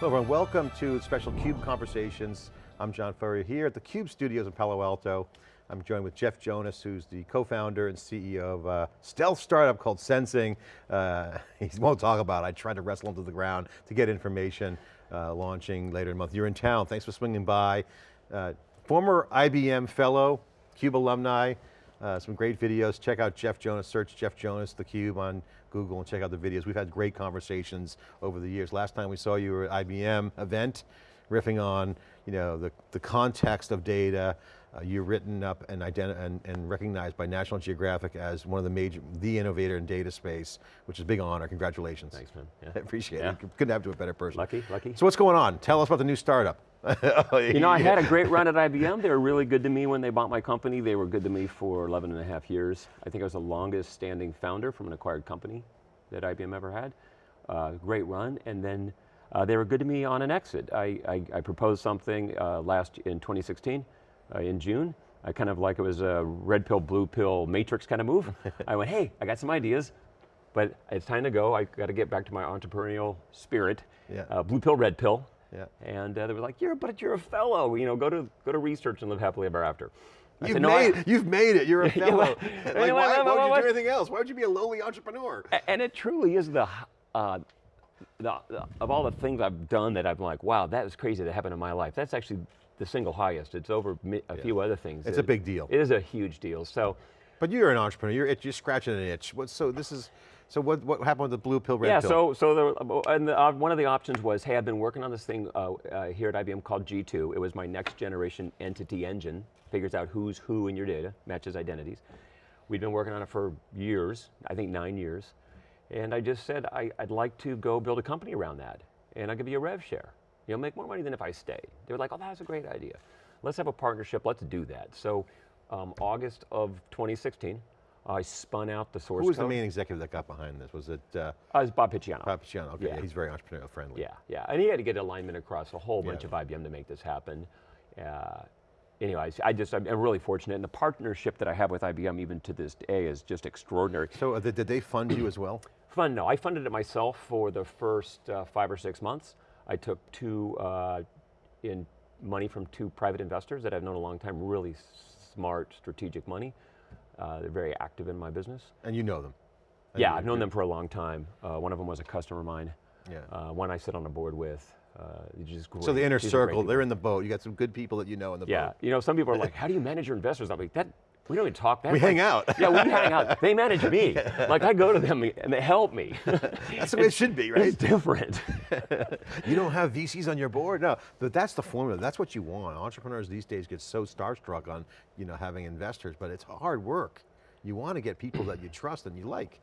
Hello everyone, welcome to special CUBE Conversations. I'm John Furrier here at the CUBE studios in Palo Alto. I'm joined with Jeff Jonas, who's the co-founder and CEO of a stealth startup called Senzing. Uh, he won't talk about it. I tried to wrestle him to the ground to get information, uh, launching later in the month. You're in town, thanks for swinging by. Uh, former IBM fellow, CUBE alumni, uh, some great videos. Check out Jeff Jonas, search Jeff Jonas, theCUBE on Google and check out the videos. We've had great conversations over the years. Last time we saw you were at IBM event, riffing on you know, the, the context of data. Uh, you're written up and, and, and recognized by National Geographic as one of the major, the innovator in data space, which is a big honor, congratulations. Thanks man. Yeah. I appreciate yeah. it, couldn't have to a better person. Lucky, lucky. So what's going on? Tell us about the new startup. you know, I had a great run at IBM. They were really good to me when they bought my company. They were good to me for 11 and a half years. I think I was the longest standing founder from an acquired company that IBM ever had. Uh, great run, and then uh, they were good to me on an exit. I, I, I proposed something uh, last in 2016, uh, in June. I kind of like it was a red pill, blue pill matrix kind of move. I went, hey, I got some ideas, but it's time to go. I got to get back to my entrepreneurial spirit. Yeah. Uh, blue pill, red pill, yeah. And uh, they were like, "You're, but you're a fellow. You know, go to go to research and live happily ever after." You've, said, no, made, I, you've made it, you're a fellow. like, why, why would you do anything else? Why would you be a lowly entrepreneur? And it truly is the, uh, the, the, of all the things I've done that I'm like, wow, that is crazy that happened in my life. That's actually the single highest. It's over a yeah. few other things. It's it, a big deal. It is a huge deal, so. But you're an entrepreneur, you're, you're scratching an itch. What, so this is, so what, what happened with the blue pill, red yeah, pill? Yeah, so, so the, and the, uh, one of the options was, hey, I've been working on this thing uh, uh, here at IBM called G2. It was my next generation entity engine. Figures out who's who in your data, matches identities. We'd been working on it for years, I think nine years. And I just said, I, would like to go build a company around that. And I'll give you a rev share. You'll make more money than if I stayed. They were like, oh, that's a great idea. Let's have a partnership, let's do that. So um, August of 2016, I spun out the source Who was code. the main executive that got behind this? Was it? Uh, uh, it was Bob Picciano. Bob Picciano, okay, yeah. he's very entrepreneurial friendly. Yeah, yeah, and he had to get alignment across a whole bunch yeah. of IBM to make this happen. Uh, anyways, I just, I'm really fortunate, and the partnership that I have with IBM even to this day is just extraordinary. So uh, did they fund you as well? Fund, no, I funded it myself for the first uh, five or six months. I took two, uh, in money from two private investors that I've known a long time, really smart, strategic money. Uh, they're very active in my business. And you know them? Yeah, I've known them for a long time. Uh, one of them was a customer of mine. Yeah. Uh, one I sit on a board with. Uh. So the inner circle, they're in the boat. You got some good people that you know in the yeah. boat. Yeah, you know, some people are like, how do you manage your investors? I'm like, that, we don't even talk that We much. hang out. yeah, we hang out. They manage me. Like I go to them and they help me. that's the way it should be, right? It's different. you don't have VCs on your board? No, but that's the formula. That's what you want. Entrepreneurs these days get so starstruck on you know, having investors, but it's hard work. You want to get people that you trust and you like.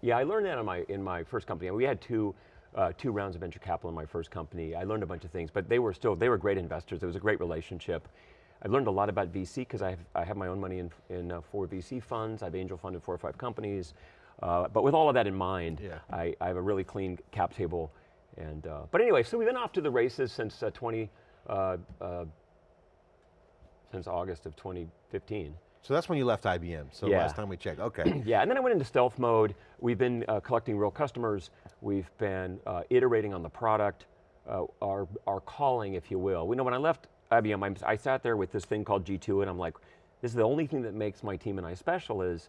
Yeah, I learned that in my, in my first company. We had two, uh, two rounds of venture capital in my first company. I learned a bunch of things, but they were still, they were great investors. It was a great relationship. I learned a lot about VC because I have, I have my own money in, in uh, four VC funds. I've angel funded four or five companies. Uh, but with all of that in mind, yeah. I, I, have a really clean cap table. And, uh, but anyway, so we've been off to the races since uh, 20, uh, uh, since August of 2015. So that's when you left IBM, so yeah. last time we checked, okay. yeah, and then I went into stealth mode. We've been uh, collecting real customers. We've been uh, iterating on the product, uh, our, our calling, if you will. We know when I left IBM, I'm, I sat there with this thing called G2 and I'm like, this is the only thing that makes my team and I special is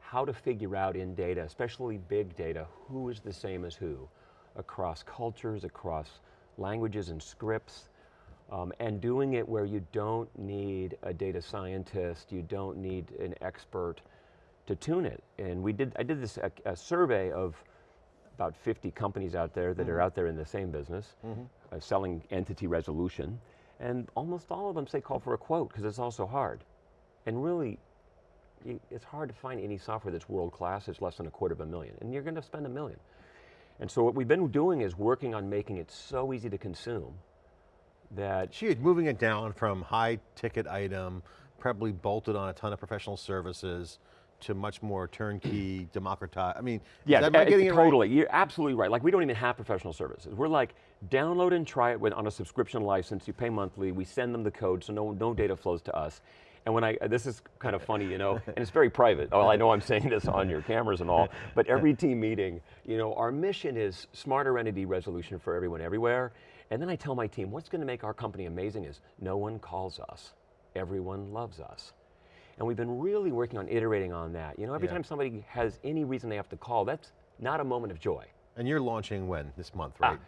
how to figure out in data, especially big data, who is the same as who, across cultures, across languages and scripts, um, and doing it where you don't need a data scientist, you don't need an expert to tune it. And we did, I did this, a, a survey of about 50 companies out there that mm -hmm. are mm-hmm. out there in the same business, mm -hmm. uh, selling entity resolution, and almost all of them say call for a quote, because it's also hard. And really, it's hard to find any software that's world class, it's less than a quarter of a million, and you're going to spend a million. And so what we've been doing is working on making it so easy to consume that... She moving it down from high ticket item, probably bolted on a ton of professional services, to much more turnkey, democratized, I mean, yeah, am I eh, getting it totally. Right? You're absolutely right. Like we don't even have professional services. We're like, download and try it with, on a subscription license, you pay monthly, we send them the code so no, no data flows to us. And when I, uh, this is kind of funny, you know, and it's very private. Oh, I know I'm saying this on your cameras and all, but every team meeting, you know, our mission is smarter entity resolution for everyone everywhere. And then I tell my team, what's going to make our company amazing is no one calls us, everyone loves us. And we've been really working on iterating on that. You know, every Yeah. time somebody has any reason they have to call, that's not a moment of joy. And you're launching when? This month, right? Ah, right?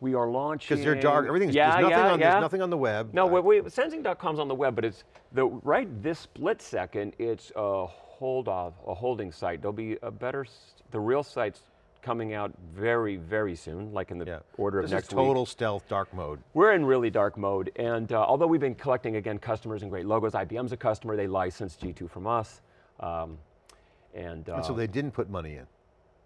We are launching. Because you're dark, everything's, yeah, there's, nothing yeah, on, yeah. there's nothing on the web. No, Uh, we, we, senzing.com's on the web, but it's the right this split second. It's a hold off, a holding site. There'll be a better, the real site's coming out very, very soon, like in the yeah. order of this next is week. total stealth dark mode. We're in really dark mode, and uh, although we've been collecting again customers and great logos, IBM's a customer. They licensed G2 from us, um, and, uh, And so they didn't put money in.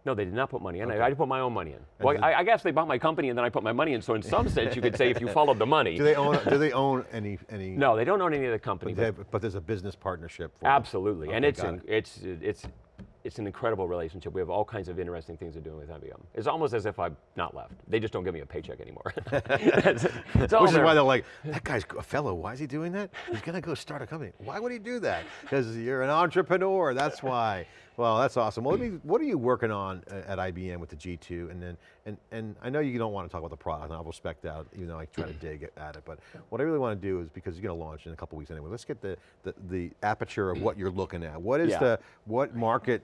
no, they did not put money in. Okay. I, I put my own money in. Well, I, I guess they bought my company and then I put my money in. So in some sense, you could say if you followed the money. Do they own, do they own any, any? no, they don't own any of the company. But, but- have- but there's a business partnership. Them. Absolutely, and Okay, it's it's it's it's an incredible relationship. We have all kinds of interesting things to do with IBM. It's almost as if I've not left. They just don't give me a paycheck anymore. it's, it's all Which is why they're like, that guy's a fellow, why is he doing that? He's going to go start a company. Why would he do that? Because you're an entrepreneur, that's why. Well, that's awesome. Well, let me, what are you working on uh, at IBM with the G2? And then, and, and I know you don't want to talk about the product, and I'll respect that, even though I try to dig at it, but what I really want to do is, because you're going to launch in a couple weeks anyway, let's get the, the, the aperture of what you're looking at. What is Yeah. the, what market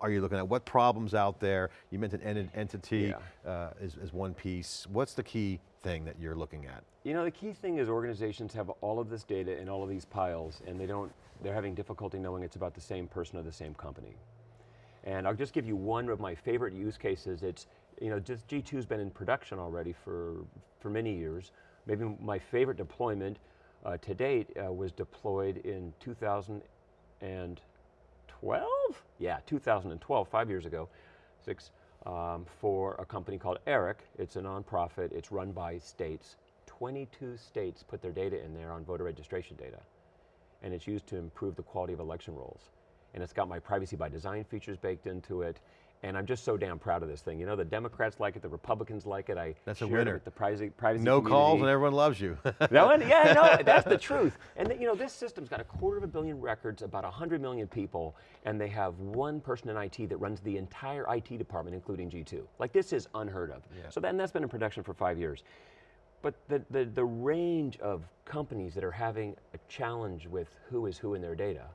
are you looking at? What problems out there? You mentioned en- entity uh, is, is one piece. What's the key thing that you're looking at? You know, the key thing is organizations have all of this data in all of these piles, and they don't. They're having difficulty knowing it's about the same person or the same company. And I'll just give you one of my favorite use cases. It's, you know, just G2's been in production already for, for many years. Maybe my favorite deployment uh, to date uh, was deployed in 2012? Yeah, 2012, five years ago, six, um, for a company called ERIC. It's a nonprofit, it's run by states. 22 states put their data in there on voter registration data and it's used to improve the quality of election rolls. And it's got my privacy by design features baked into it. And I'm just so damn proud of this thing. You know, the Democrats like it, the Republicans like it. I That's a winner. the privacy, privacy No calls and everyone loves you. That one? Yeah, no, that's the truth. And th- you know, this system's got a quarter of a billion records, about 100 million people, and they have one person in IT that runs the entire IT department, including G2. Like this is unheard of. Yeah. So then that's been in production for five years. But the, the, the range of companies that are having a challenge with who is who in their data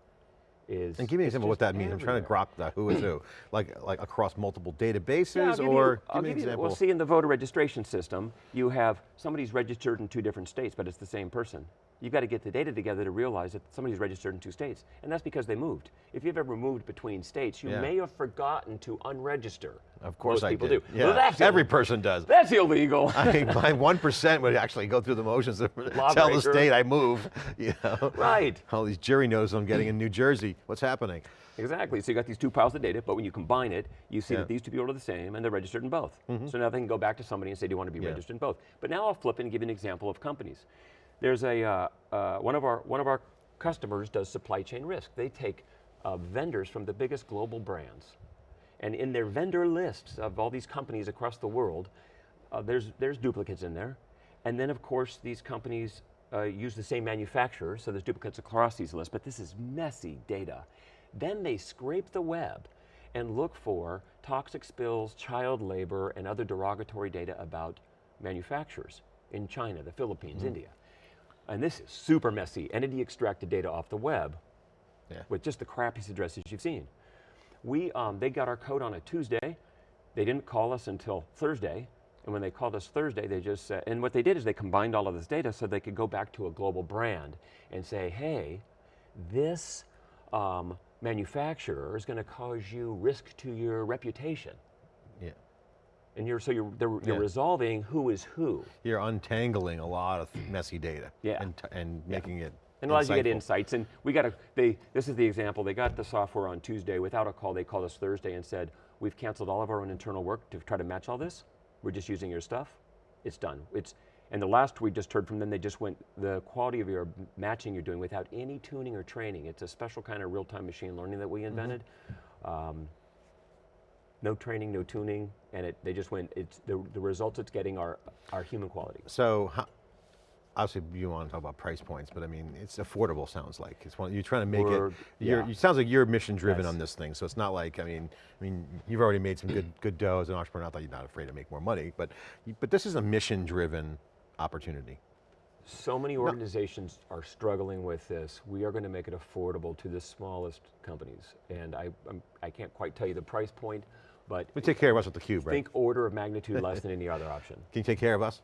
is. and give me an example of what that means. I'm trying to grok the who is who. Like, like across multiple databases Yeah, you- or I'll give me an you- example. Well, see, in the voter registration system, you have somebody's registered in two different states, but it's the same person. You've got to get the data together to realize that somebody's registered in two states, and that's because they moved. If you've ever moved between states, you Yeah. may have forgotten to unregister. of course Most I people did. do. Yeah, Well, every person does. that's illegal. I mean, my one percent would actually go through the motions to tell the state I move. You know, right. all these jury notices I'm getting in New Jersey. What's happening? Exactly. So you got these two piles of data, but when you combine it, you see Yeah. that these two people are the same and they're registered in both. Mm-hmm. So now they can go back to somebody and say, do you want to be registered in both? But now I'll flip and give you an example of companies. There's a, uh, uh, one, of our, one of our customers does supply chain risk. They take uh, vendors from the biggest global brands. And in their vendor lists of all these companies across the world, uh, there's, there's duplicates in there. And then of course these companies uh, use the same manufacturer, so there's duplicates across these lists, but this is messy data. Then they scrape the web and look for toxic spills, child labor, and other derogatory data about manufacturers in China, the Philippines, India. And this is super messy. Entity extracted data off the web Yeah. with just the crappiest addresses you've seen. We, um, they got our code on a Tuesday. They didn't call us until Thursday. And when they called us Thursday, they just said, and what they did is they combined all of this data so they could go back to a global brand and say, hey, this um, manufacturer is going to cause you risk to your reputation. Yeah. And you're, so you're, you're Yeah. resolving who is who. You're untangling a lot of messy data. Yeah. And, and making it. And allows you to get insights. And we got a, they, this is the example, they got the software on Tuesday without a call. They called us Thursday and said, we've canceled all of our own internal work to try to match all this. We're just using your stuff. It's done. It's, and the last we just heard from them, they just went, the quality of your matching you're doing without any tuning or training. It's a special kind of real-time machine learning that we invented. Um, no training, no tuning, and it, they just went, it's, the, the results it's getting are, are human quality. So, how, obviously you want to talk about price points, but I mean, it's affordable sounds like. It's one, you're trying to make We're- it, yeah. it sounds like you're mission driven Yes. on this thing. So it's not like, I mean, I mean, you've already made some good, good dough as an entrepreneur, not that you're not afraid to make more money, but, but this is a mission driven opportunity. So many organizations are struggling with this. We are going to make it affordable to the smallest companies. And I, I'm, I can't quite tell you the price point, but We take care of us with the cube, right? think order of magnitude less than any other option. Can you take care of us?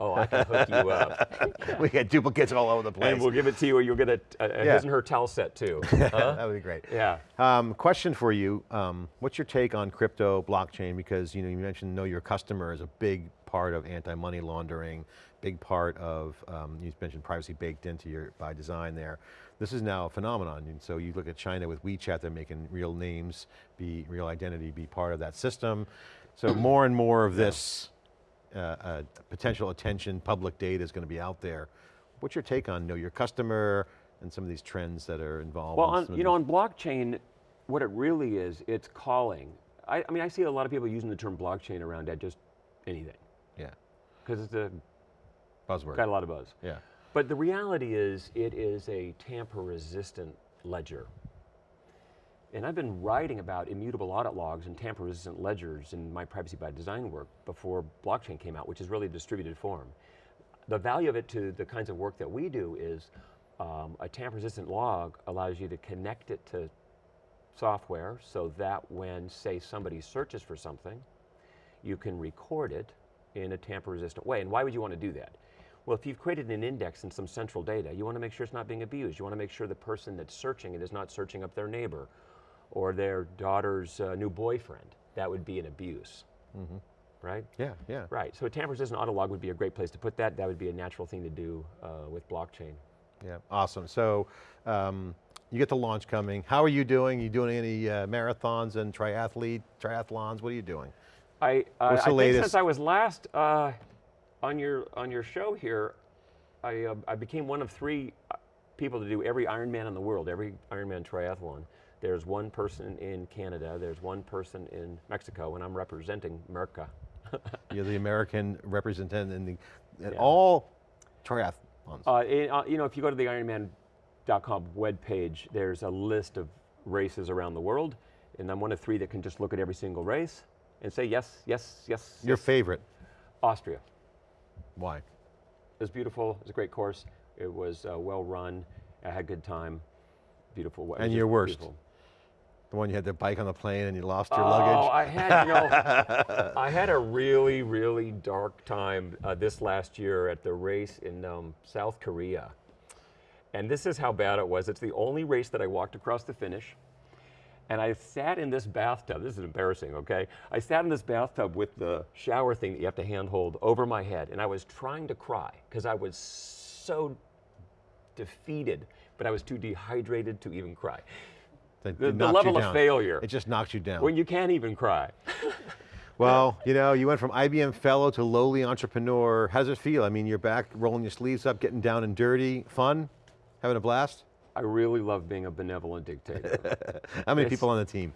Oh, I can hook you up. we got duplicates all over the place. and we'll give it to you, or you'll get a, a, Yeah. his and her towel set too. that would be great. yeah. Um, question for you, um, what's your take on crypto, blockchain? Because you know you mentioned know your customer is a big part of anti-money laundering, big part of, um, you mentioned privacy baked into your, by design there. This is now a phenomenon, and so you look at China with WeChat, they're making real names, be real identity, be part of that system. So more and more of this uh, uh, potential attention, public data is going to be out there. What's your take on know your customer and some of these trends that are involved? Well, on, you know, on blockchain, what it really is, it's calling. I, I mean, I see a lot of people using the term blockchain around at just anything yeah, because it's a, buzzword. got a lot of buzz. Yeah. But the reality is, it is a tamper-resistant ledger. And I've been writing about immutable audit logs and tamper-resistant ledgers in my privacy by design work before blockchain came out, which is really a distributed form. The value of it to the kinds of work that we do is um, a tamper-resistant log allows you to connect it to software so that when, say, somebody searches for something, you can record it in a tamper-resistant way. And why would you want to do that? Well, if you've created an index and some central data, you want to make sure it's not being abused. You want to make sure the person that's searching it is not searching up their neighbor or their daughter's uh, new boyfriend. That would be an abuse, right? Yeah, yeah. Right, so a tamper-resistant audit log would be a great place to put that. That would be a natural thing to do uh, with blockchain. Yeah, awesome. So um, you get the launch coming. How are you doing? You doing any uh, marathons and triathlete, triathlons? What are you doing? I, uh, What's the I think latest? since I was last uh, on your on your show here, I, uh, I became one of three uh, people to do every Ironman in the world, every Ironman triathlon. There's one person in Canada, there's one person in Mexico, and I'm representing Merca. You're the American representative in the, at Yeah. all triathlons. Uh, uh, you know, if you go to the Ironman.com webpage, there's a list of races around the world, and I'm one of three that can just look at every single race and say yes, yes, yes. Your yes. favorite, Austria. Why? It was beautiful. It was a great course. It was uh, well run. I had a good time. Beautiful. And your worst? beautiful. The one you had the bike on the plane and you lost your Oh, luggage? I had, you know, I had a really, really dark time uh, this last year at the race in um, South Korea. And this is how bad it was. It's the only race that I walked across the finish. And I sat in this bathtub. This is embarrassing, okay? I sat in this bathtub with the shower thing that you have to handhold over my head. And I was trying to cry because I was so defeated, but I was too dehydrated to even cry. That- The, the level of failure It just knocked you down. when you can't even cry. well, you know, you went from IBM fellow to lowly entrepreneur. How does it feel? I mean, you're back rolling your sleeves up, getting down and dirty, fun, having a blast? I really love being a benevolent dictator. How many It's- people on the team?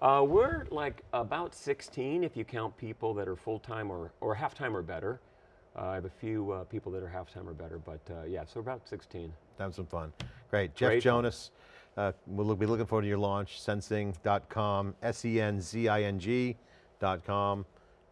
uh, we're like about 16 if you count people that are full-time or, or half-time or better. Uh, I have a few uh, people that are half-time or better, but uh, yeah, so about 16. Having some fun. Great. Jeff Great. Jonas, uh, we'll be looking forward to your launch, senzing.com, S-E-N-Z-I-N-G.com.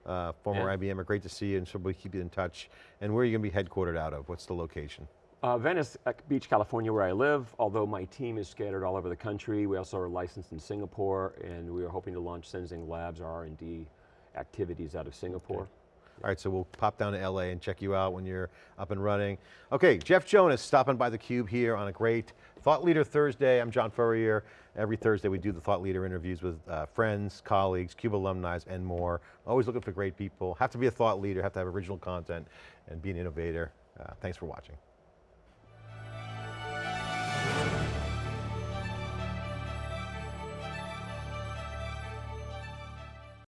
Uh, former. IBMer, great to see you, and so we'll keep you in touch. And where are you going to be headquartered out of? What's the location? Uh, Venice uh, Beach, California, where I live, although my team is scattered all over the country. We also are licensed in Singapore, and we are hoping to launch Senzing Labs, our R&D activities out of Singapore. All right, so we'll pop down to LA and check you out when you're up and running. Okay, Jeff Jonas stopping by theCUBE here on a great Thought Leader Thursday. I'm John Furrier. Every Thursday we do the Thought Leader interviews with uh, friends, colleagues, CUBE alumni, and more. Always looking for great people. Have to be a thought leader, have to have original content, and be an innovator. Uh, thanks for watching.